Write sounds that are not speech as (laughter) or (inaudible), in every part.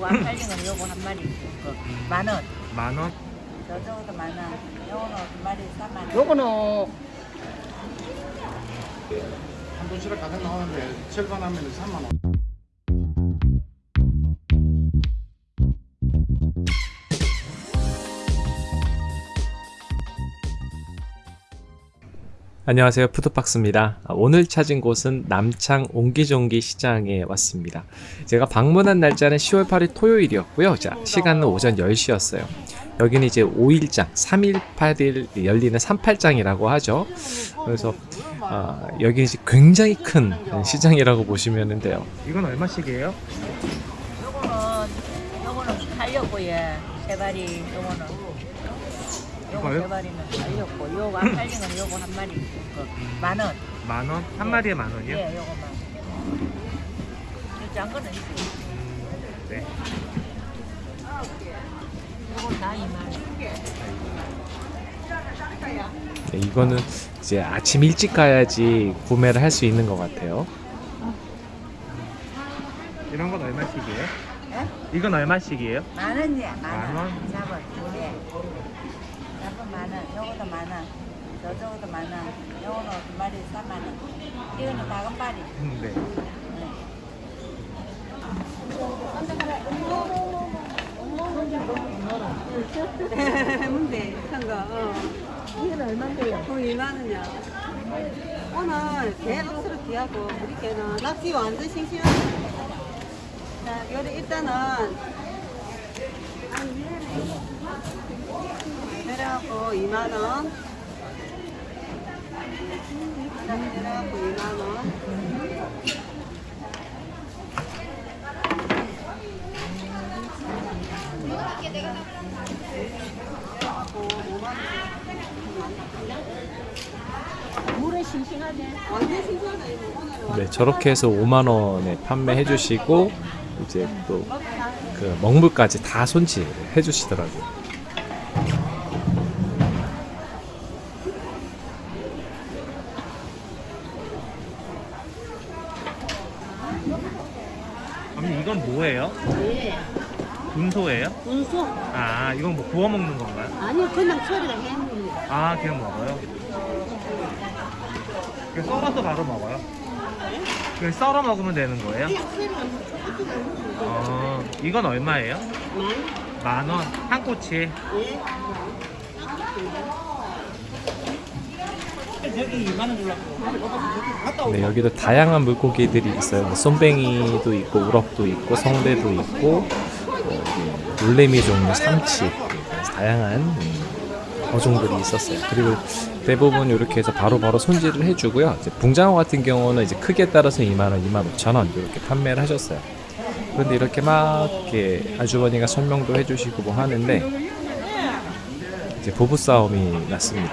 완팔링은 요거 한 마리 그만 원. 만 원? 저쪽도 만 원. 요거는 두 마리 3만 원. 요거는 한 도시락 가득 나오는데 절반하면 3만 원. 안녕하세요. 푸드박스입니다. 아, 오늘 찾은 곳은 남창 옹기종기 시장에 왔습니다. 제가 방문한 날짜는 10월 8일 토요일이었고요. 자, 시간은 오전 10시였어요. 여기는 이제 5일장 3일 8일 열리는 38장이라고 하죠. 그래서 아, 여기 이제 굉장히 큰 시장이라고 보시면 돼요. 이건 얼마씩이에요? 요거는 요거는 팔렸고요. 세 마리 요거는 요거 이거요? 세 마리는 팔렸고 요 완팔링은 요거 한 마리 그 만 원. 만 원? 한 예. 마리에 만 원이요? 예, 요거만. 요짠 거는 있어. 네. 요건 다 2만 원. 네, 이거는 이제 아침 일찍 가야지 구매를 할 수 있는 것 같아요. 이런 건 얼마씩이에요? 예? 이건 얼마씩이에요? 만 원이야, 만만 원. 원? 잡은 예. 만 원. 저쪽도 만 원. 요거는 두 마리 3만 원. 이거는 작은 마리. 네. 네. 문대 큰거 어. 이건 얼마인데요? 어, 2만 원이야. 오늘 개 억수로 귀하고 우리 개는 낚시 완전 싱싱하네. 자, 요리 일단은 내려갖고 2만 원. 그다음에 내려갖고 2만 원. 물에 싱싱하네. 완전 싱싱하다 이거 오늘. 네, 저렇게 해서 5만 원에 판매해 주시고 이제 또 그 먹물까지 다 손질해 주시더라고요. 이건 뭐예요? 군소예요? 운수 아 이건 뭐 구워 먹는 건가요? 아니요 그냥 처리가 해 먹습니다. 아 그냥 먹어요? 그 썰어서 바로 먹어요? 그 썰어 먹으면 되는 거예요? 어 이건 얼마예요? 만 원? 한 꼬치? 네 여기도 다양한 물고기들이 있어요. 뭐 쏨뱅이도 있고 우럭도 있고 성대도 있고 어, 놀래미 종류 삼치 다양한 음, 어종들이 있었어요. 그리고 대부분 이렇게 해서 바로 바로 손질을 해주고요. 붕장어 같은 경우는 이제 크기에 따라서 2만원, 2만 5천원 이렇게 판매를 하셨어요. 그런데 이렇게 막 이렇게 아주머니가 설명도 해주시고 뭐 하는데 이제 부부싸움이 났습니다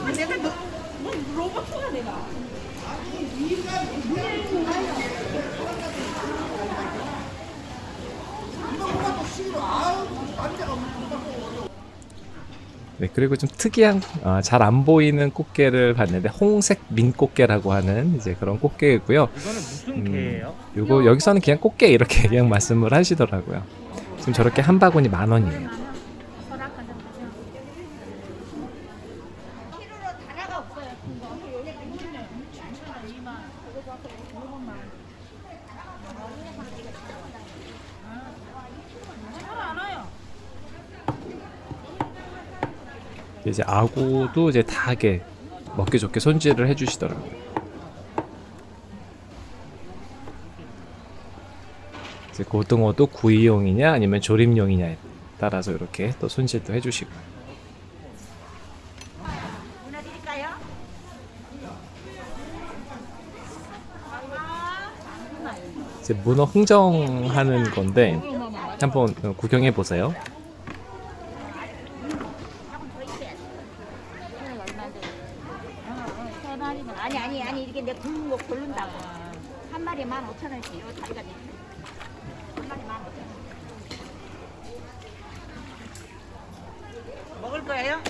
그리고 좀 특이한 아, 잘안 보이는 꽃게를 봤는데 홍색 민꽃게라고 하는 이제 그런 꽃게이고요. 이거는 무슨 음, 게예요? 요거 여기서는 그냥 꽃게 이렇게 (laughs) 그냥 말씀을 하시더라고요. 지금 저렇게 한 바구니 만 원이에요. 이제 아구도 이제 다 이게 먹기 좋게 손질을 해주시더라고요. 이제 고등어도 구이용이냐 아니면 조림용이냐에 따라서 이렇게 또 손질도 해주시고. 이제 문어 흥정하는 건데 한번 구경해 보세요. 마리만 아니 아니 아니 이렇게 내 굵은 거 고른다고 한 마리에 만 오천 원씩 요 다리가 있한 마리 만 오천 원 먹을 거예요?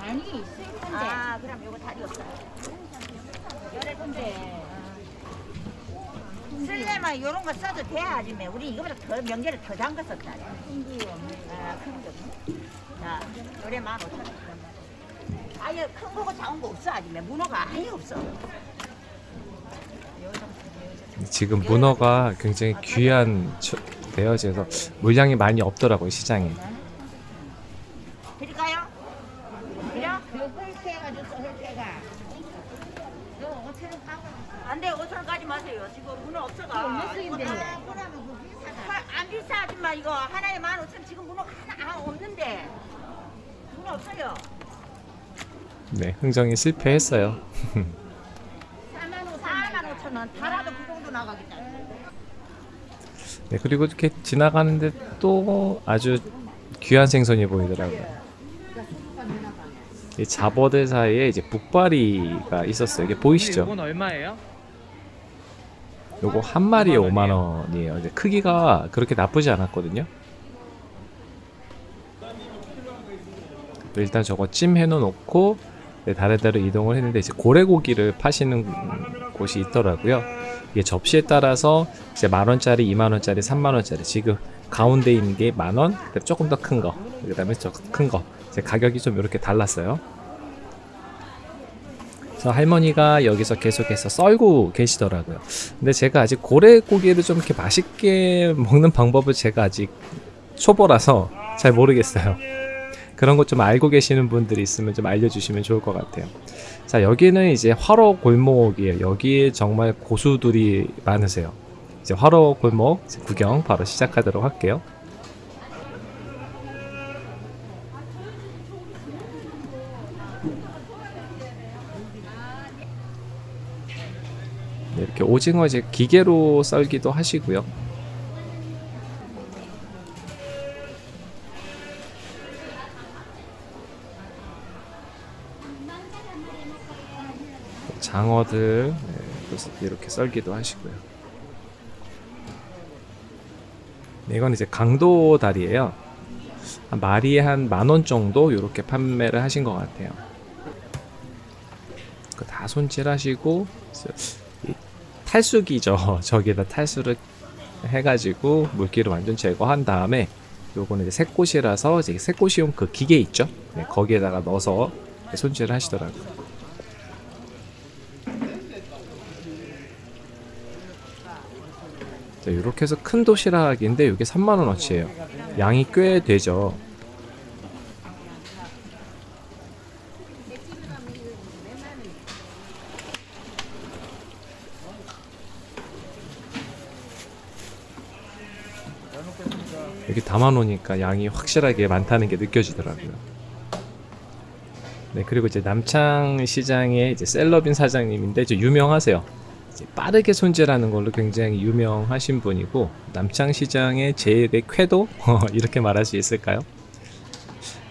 아니 수입 건데 아 그럼 요거 다리 없어 건데 쓸려면 이런 거 써도 돼 아줌마 우리 이거보다 더 명절에 더 담갔었다. 신기 없네 아, 큰 거 자 요래 만 오천 원 아예 큰 거고 작은 거 없어 아줌마 문어가 아예 없어. 지금 문어가 굉장히 귀한 처- 되어져서 물량이 많이 없더라고요 시장에. 드릴까요? 드려? 그 헐새가 줬어 헐새가 요 오천 원 까고 안돼 5천 원까지 마세요 지금 문어 없어가 얼마 쓰인데? 이거 다 그러면 그 비싸다 하- 안 비싸 아줌마 이거 하나에 만 오천 지금 문어 하나 아, 없는데 문어 없어요 네, 흥정이 실패했어요. 4만 5천 4만 5천 원 달아도 그 정도 나가겠다 네, 그리고 이렇게 지나가는데 또 아주 귀한 생선이 보이더라고요. 이 잡어들 사이에 이제 북바리가 있었어요. 이게 보이시죠? 이건 얼마예요? 요거 한 마리에 5만 원이에요. 이제 크기가 그렇게 나쁘지 않았거든요. 일단 저거 찜 해놓고 네, 다른 데로 이동을 했는데 이제 고래고기를 파시는 곳이 있더라고요. 이게 접시에 따라서 이제 만 원짜리, 2만 원짜리, 3만 원짜리 지금 가운데 있는 게 만 원, 그다음에 조금 더 큰 거, 그 다음에 저 큰 거. 가격이 좀 이렇게 달랐어요. 그래서 할머니가 여기서 계속해서 썰고 계시더라고요. 근데 제가 아직 고래 고기를 좀 이렇게 맛있게 (laughs) 먹는 방법을 제가 아직 초보라서 잘 모르겠어요. 그런 것 좀 알고 계시는 분들이 있으면 좀 알려주시면 좋을 것 같아요. 자, 여기는 이제 화로 골목이에요. 여기에 정말 고수들이 많으세요. 이제 화로 골목 구경 바로 시작하도록 할게요. 이렇게 오징어 이제 기계로 썰기도 하시고요. 장어들 네, 또 이렇게 썰기도 하시고요. 네, 이건 이제 강도 다리예요. 한 마리에 한 만 원 정도 이렇게 판매를 하신 것 같아요. 그다 손질하시고 이 탈수기죠. (laughs) 저기다 탈수를 해가지고 물기를 완전 제거한 다음에 요거는 이제 새꽃이라서 이제 새꽃이용 그 기계 있죠. 네, 거기에다가 넣어서 손질을 하시더라고요. 자, 이렇게 해서 큰 도시락인데 이게 3만 원어치예요. 양이 꽤 되죠. 여기 담아놓으니까 양이 확실하게 많다는 게 느껴지더라고요. 네, 그리고 이제 남창 시장의 이제 셀럽인 사장님인데 이제 유명하세요. 이제 빠르게 손질하는 걸로 굉장히 유명하신 분이고 남창 시장의 제일의 쾌도 (laughs) 이렇게 말할 수 있을까요?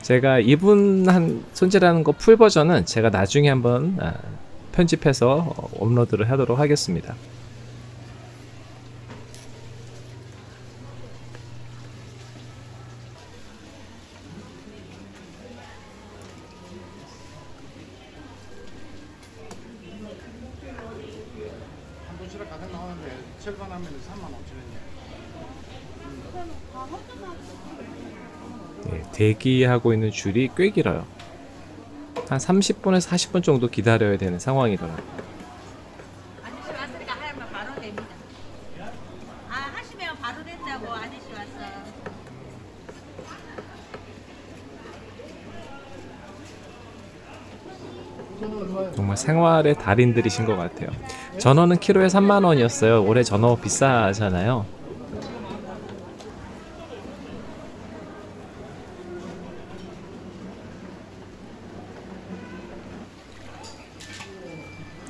제가 이분 한 손질하는 거 풀 버전은 제가 나중에 한번 아, 편집해서 어, 업로드를 하도록 하겠습니다. 한 도시락 가득 나오는데 절반하면 3만 5천 원이야. 네, 대기하고 있는 줄이 꽤 길어요. 한 30분에서 40분 정도 기다려야 되는 상황이더라고요. 아 정말 생활의 달인들이신 것 같아요. 전어는 키로에 3만 원이었어요. 올해 전어 비싸잖아요.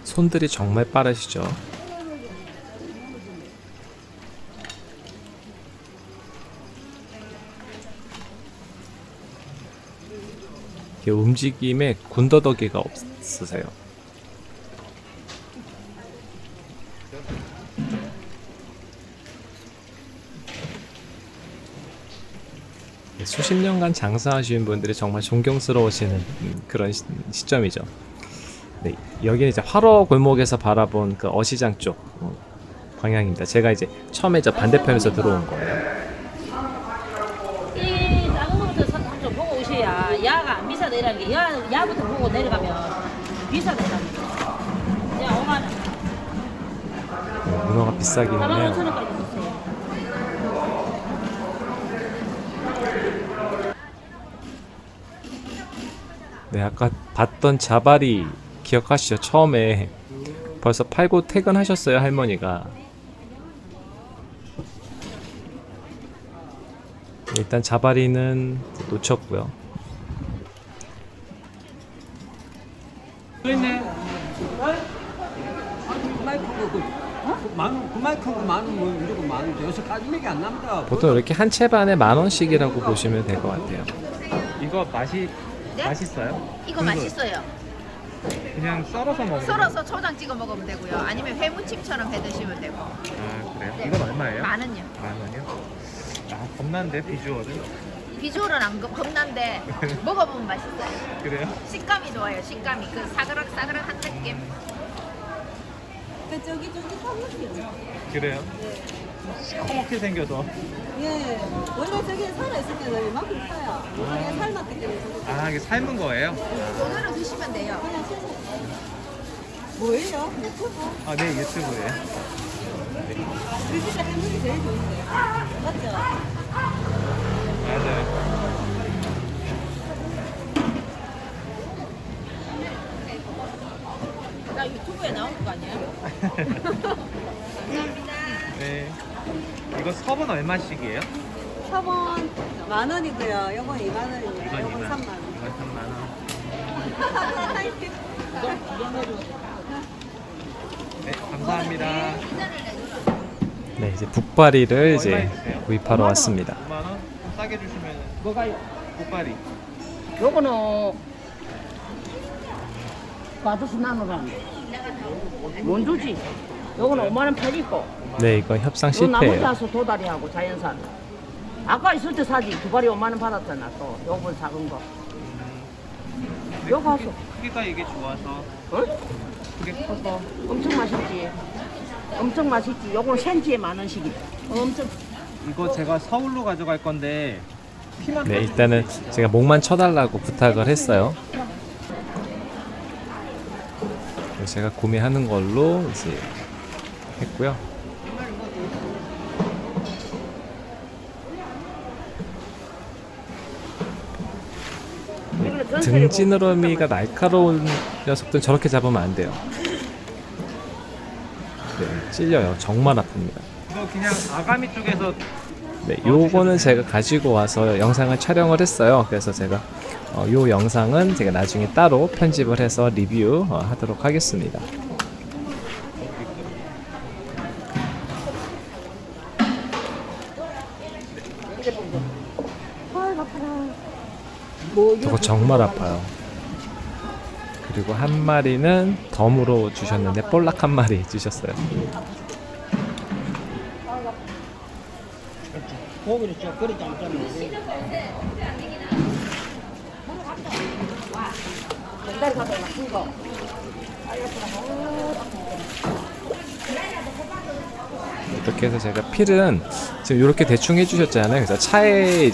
손들이 정말 빠르시죠. 움직임에 군더더기가 없으세요. 수십 년간 장사하신 분들이 정말 존경스러우시는 음, 그런 시, 시점이죠. 네, 여기는 이제 화로 골목에서 바라본 그 어시장 쪽 어, 방향입니다. 제가 이제 처음에 저 반대편에서 들어온 거예요. 이 작은 거부터 삼좀 보고 오셔야 야가 안 비싸다라는 게 야, 야부터 보고 내려가면 비싸다라는 게. 야 5만 원. 네, 문어가 비싸기는 4만 5천 해요. 네, 아까 봤던 자발이 기억하시죠? 처음에 벌써 팔고 퇴근하셨어요, 할머니가. 일단 자바리는 놓쳤고요. 그, 그, 그 뭐. 보통 이렇게 한 채 반에 만 원씩이라고 보시면 될 것 같아요. 이거 맛이 네? 맛있어요? 이거 맛있어요. 그냥 썰어서 먹는 썰어서 초장 찍어 먹으면 되고요. 아니면 회무침처럼 해 드시면 되고. 아 그래요? 네. 이건 얼마예요? 만 원요. 만 원이요? 아 겁난데 비주얼은? 비주얼은 안 겁- 겁난데 (laughs) 먹어보면 맛있어요. 그래요? 식감이 좋아요. 식감이 그 사그락사그락한 느낌. 그 저기 저기 사무실. 그래요? 시커멓게 생겨서 예. 원래 저기 살아 있을 때는 이만큼 커요. 이게 삶았기 때문에 아 이게 삶은 거예요? 오늘은 드시면 돼요. 그냥 씻어. 뭐예요? 유튜브? 아네 유튜브에 그 진짜 해물이 제일 좋은데. 맞죠? 맞아요 나 유튜브에 나온 거 아니야? (laughs) 네 이거 섭은 얼마씩이에요? 섭은 만 원이고요. 요건 2만 원입니다. 이건 요건 2만 3만 원. 이건 3만 원 네, 감사합니다. 네, 이제 북바리를 이제? 구입하러 왔습니다. 5만 원? 좀 싸게 주시면 뭐가요? 꽃발이 요거는 받아서 나누라는데 뭔 주지? 요거는 5만 원 팔리고. 네, 이건 협상 요 나머지 실패예요. 하수 도다리하고 자연산. 아까 있을 때 사지. 두 발이 5만 원 받았잖아 또. 요번 작은 거. 요거 하수 크기가 이게 좋아서. 어? 크게 커서. 엄청 맛있지. 엄청 맛있지. 요거는 센치에 만 원씩이다 엄청. 이거 제가 서울로 가져갈 건데 네, 일단은 제가 목만 쳐달라고 부탁을 했어요. 그래서 제가 구매하는 걸로 이제 했고요. 등지느러미가 날카로운 녀석들은 저렇게 잡으면 안 돼요. 네, 찔려요. 정말 아픕니다. 이거 그냥 아가미 쪽에서 네, 요거는 제가 가지고 와서 영상을 촬영을 했어요. 그래서 제가 어, 요 영상은 제가 나중에 따로 편집을 해서 리뷰 어, 하도록 하겠습니다. 저거 정말 아파요. 그리고 한 마리는 덤으로 주셨는데 볼락 한 마리 주셨어요. 이렇게 해서 제가 필은 지금 이렇게 대충 해주셨잖아요. 그래서 차에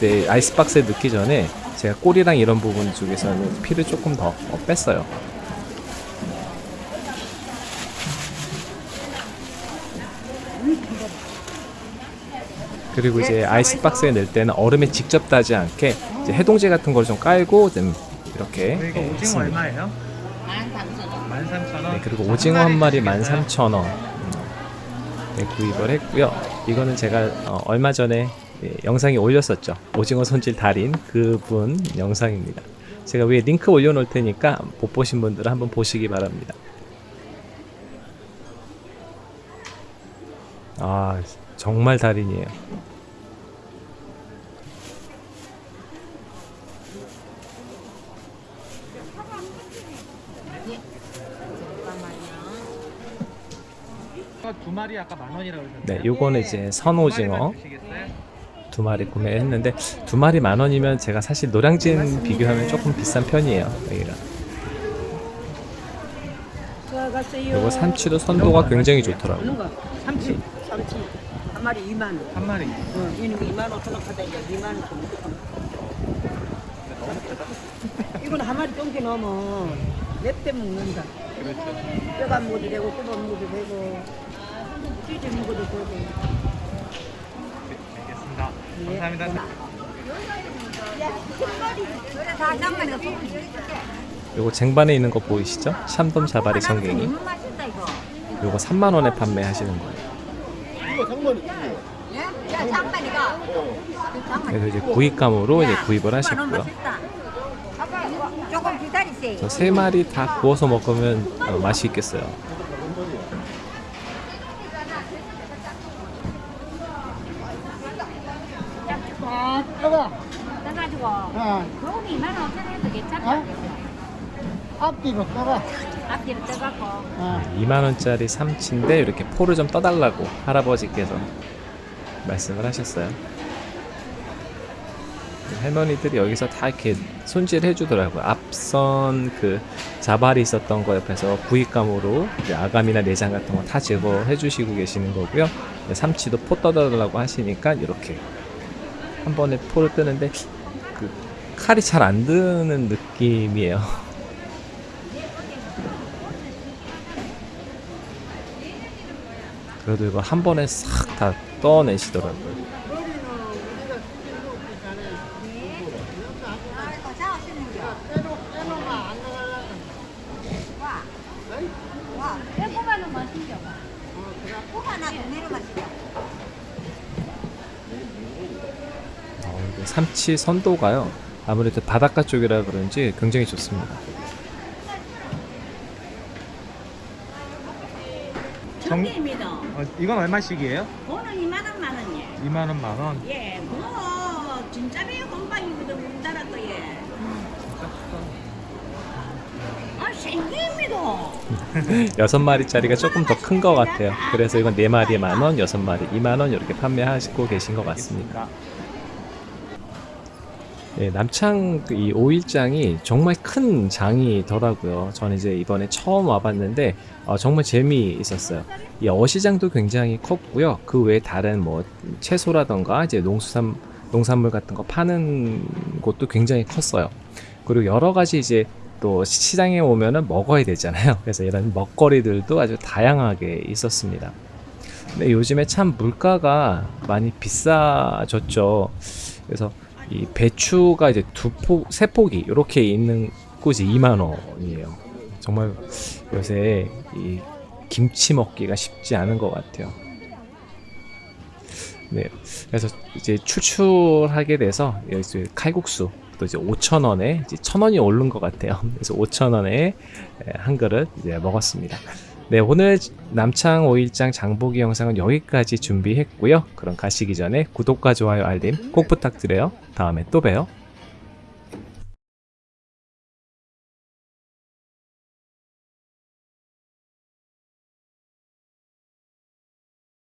네, 아이스박스에 넣기 전에 제가 꼬리랑 이런 부분 쪽에서는 필을 조금 더 어, 뺐어요. 그리고 이제 아이스박스에 넣을 때는 얼음에 직접 닿지 않게 이제 해동제 같은 걸 좀 깔고 좀 이렇게 이거 예, 오징어 했습니다. 얼마예요? 13,000원. 네, 그리고 오징어 한 마리 13,000원 네, 구입을 했고요. 이거는 제가 어, 얼마 전에 예, 영상에 올렸었죠. 오징어 손질 달인 그분 영상입니다. 제가 위에 링크 올려놓을 테니까 못 보신 분들은 한번 보시기 바랍니다. 아 정말 달인이에요. 마리 아까 만 원이라고 그러셨어요? 네, 요거는 이제 선오징어 주시겠어요? 두 마리 구매했는데 두 마리 만 원이면 제가 사실 노량진 비교하면 조금 비싼 편이에요. 여기가. 그리고 삼치도 선도가 굉장히 좋더라고요. 먹는 거. 삼치. 삼치. 한 마리 2만 원. 한 마리. 어, 이는 2만 5천 원 하다 이제 2만 원 좀. 이건 한 마리 똥기 넘으면 냅대 먹는다. 그렇죠. 뼈가 먹어도 되고 굽어 먹어도 되고 찌지 먹어도 되고. 알겠습니다. 감사합니다. 요거 쟁반에 있는 거 보이시죠? 샴돔 자바리 성갱이. 맛있다 이거. 요거 3만 원에 판매하시는 거예요. 예? 그래서 이제 구입감으로 이제 구입을 하셨고요. 맛있다. 아빠 조금 기다리세요. 저세 마리 다 구워서 먹으면 어, 맛이 있겠어요. 아, 뜨거. 떠가지고 돈이 2만 5천 원도 괜찮다. 앞뒤로 떠가. 앞뒤로 떠갖고. 2만 원짜리 삼치인데 이렇게 포를 좀 떠달라고 할아버지께서 말씀을 하셨어요. 할머니들이 여기서 다 이렇게 손질해 주더라고요. 앞선 그 자발이 있었던 거 옆에서 구입감으로 이제 아감이나 내장 같은 거 다 제거해 주시고 계시는 거고요. 삼치도 포 떠달라고 하시니까 이렇게 한 번에 포를 뜨는데 그 칼이 잘 안 드는 느낌이에요. 그래도 이거 한 번에 싹 다 떠내시더라고요. 어, 삼치 선도가요. 아무래도 바닷가 쪽이라 그런지 굉장히 좋습니다. 정기입니다. 어, 이건 얼마씩이에요? 그거는 2만 원만 원이에요. 2만 원, 만 원. 예, 그거 진짜 매우 건방이거든 우리나라 거에. 아, 생깁니다. (laughs) 여섯 마리짜리가 조금 더 큰 것 같아요. 그래서 이건 네 마리에 만 원, 여섯 마리 이만 원 이렇게 판매하시고 계신 것 같습니다. 네, 남창 그이 오일장이 정말 큰 장이더라고요. 저는 이제 이번에 처음 와봤는데 어, 정말 재미있었어요. 이 어시장도 굉장히 컸고요. 그 외에 다른 뭐 채소라던가 이제 농수산 농산물 같은 거 파는 곳도 굉장히 컸어요. 그리고 여러 가지 이제 또 시장에 오면은 먹어야 되잖아요. (laughs) 그래서 이런 먹거리들도 아주 다양하게 있었습니다. 근데 요즘에 참 물가가 많이 비싸졌죠. 그래서 이 배추가 이제 두 포, 세 포기 이렇게 있는 곳이 2만 원이에요. 정말 요새 이 김치 먹기가 쉽지 않은 것 같아요. 네, 그래서 이제 추출하게 돼서 이제 칼국수 또 이제 5천 원에 이제 천 원이 오른 것 같아요. 그래서 5천 원에 한 그릇 이제 먹었습니다. 네, 오늘 남창 5일장 장보기 영상은 여기까지 준비했고요. 그럼 가시기 전에 구독과 좋아요, 알림 꼭 부탁드려요. 다음에 또 봬요.